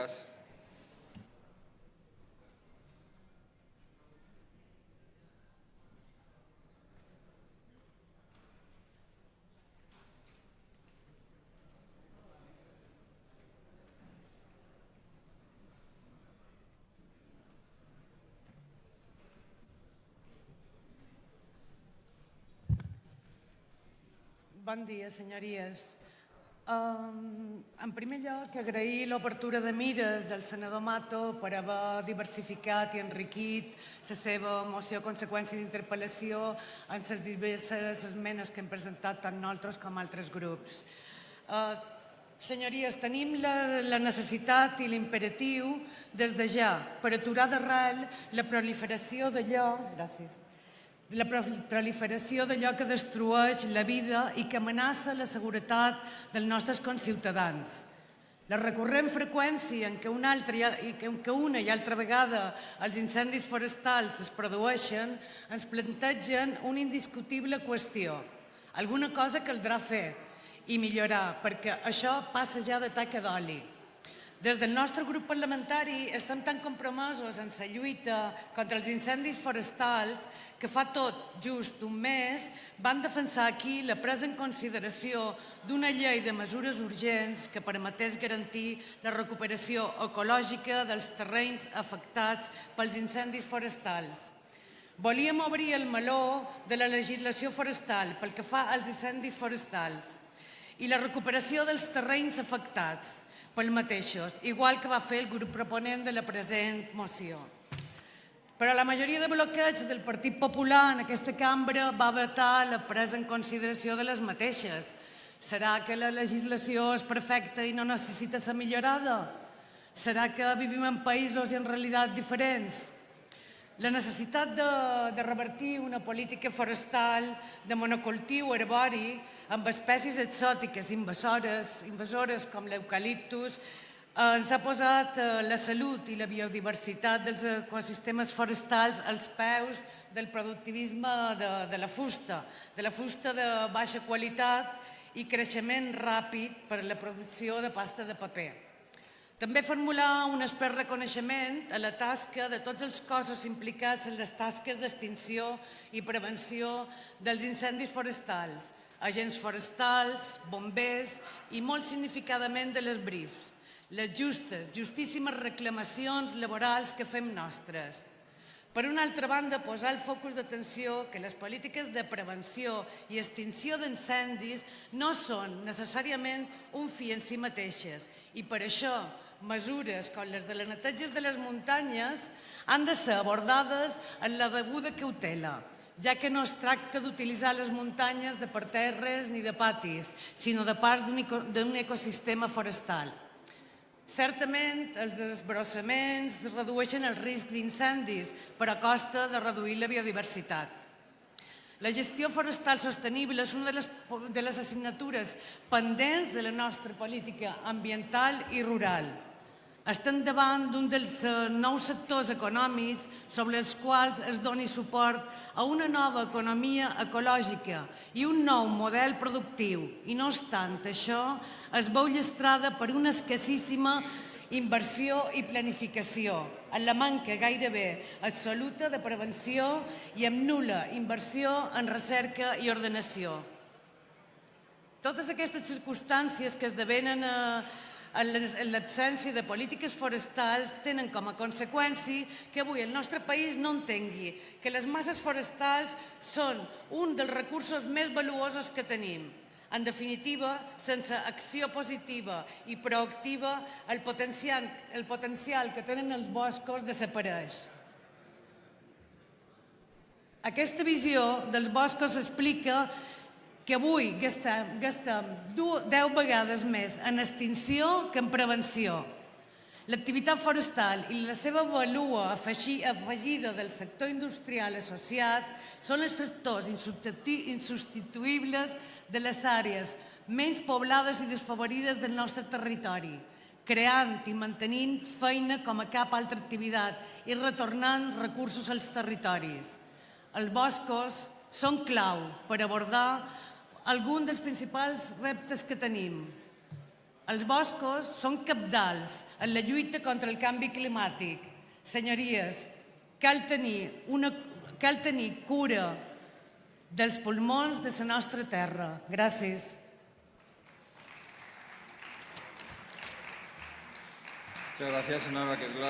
Bon dia, senyories. En primer lloc, agrair l'obertura de mires del senador Mato per haver diversificat i enriquit la seva moció a conseqüència d'interpel·lació en les diverses esmenes que hem presentat tant nosaltres com altres grups. Uh, senyories, tenim la, la necessitat i l'imperatiu des de ja per aturar d'arrel la proliferació d'allò... Gràcies la proliferació d'allò que destrueix la vida i que amenaça la seguretat dels nostres conciutadans. La recurrent freqüència en què una, altra, i que una i altra vegada els incendis forestals es produeixen ens plantegen una indiscutible qüestió. Alguna cosa caldrà fer i millorar, perquè això passa ja de taca d'oli. Des del nostre grup parlamentari estem tan compromesos en la lluita contra els incendis forestals que fa tot just un mes van defensar aquí la presa en consideració d'una llei de mesures urgents que permetés garantir la recuperació ecològica dels terrenys afectats pels incendis forestals. Volíem obrir el meló de la legislació forestal pel que fa als incendis forestals i la recuperació dels terrenys afectats, pel mateixos, igual que va fer el grup proponent de la present moció. Però la majoria de bloqueig del Partit Popular en aquesta cambra va vetar la presa en consideració de les mateixes. Serà que la legislació és perfecta i no necessita ser millorada? Serà que vivim en països i en realitats diferents? La necessitat de, de revertir una política forestal de monocultiu herbori amb espècies exòtiques invasores, invasores com l'eucaliptus, eh, ens ha posat eh, la salut i la biodiversitat dels ecosistemes forestals als peus del productivisme de, de la fusta, de la fusta de baixa qualitat i creixement ràpid per a la producció de pasta de paper. També formular un expert reconeixement a la tasca de tots els cossos implicats en les tasques d'extinció i prevenció dels incendis forestals, agents forestals, bombers i molt significadament de les brifs, les justes, justíssimes reclamacions laborals que fem nostres. Per una altra banda, posar el focus d'atenció que les polítiques de prevenció i extinció d'incendis no són necessàriament un fi en si mateixes i per això mesures com les de les neteges de les muntanyes han de ser abordades en la deguda cautela, ja que no es tracta d'utilitzar les muntanyes de parterres ni de patis, sinó de parts d'un ecosistema forestal. Certament, els desbrossaments redueixen el risc d'incendis, però a costa de reduir la biodiversitat. La gestió forestal sostenible és una de les, de les assignatures pendents de la nostra política ambiental i rural. Estem davant d'un dels eh, nous sectors econòmics sobre els quals es doni suport a una nova economia ecològica i un nou model productiu. I no obstant això, es veu llestrada per una escassíssima inversió i planificació, en la manca gairebé absoluta de prevenció i amb nula inversió en recerca i ordenació. Totes aquestes circumstàncies que esdevenen eh, l'absència de polítiques forestals tenen com a conseqüència que avui el nostre país no entengui que les masses forestals són un dels recursos més valuosos que tenim. En definitiva, sense acció positiva i proactiva, el potencial, el potencial que tenen els boscos desapareix. Aquesta visió dels boscos explica que avui gastem, gastem 10 vegades més en extinció que en prevenció. L'activitat forestal i la seva valua afegida del sector industrial associat són els sectors insubstituïbles de les àrees menys poblades i desfavorides del nostre territori, creant i mantenint feina com a cap altra activitat i retornant recursos als territoris. Els boscos són clau per abordar algun dels principals reptes que tenim. Els boscos són capdals en la lluita contra el canvi climàtic. Senyories, cal tenir, una, cal tenir cura dels pulmons de la nostra terra. Gràcies. Muchas gracias, Keslas.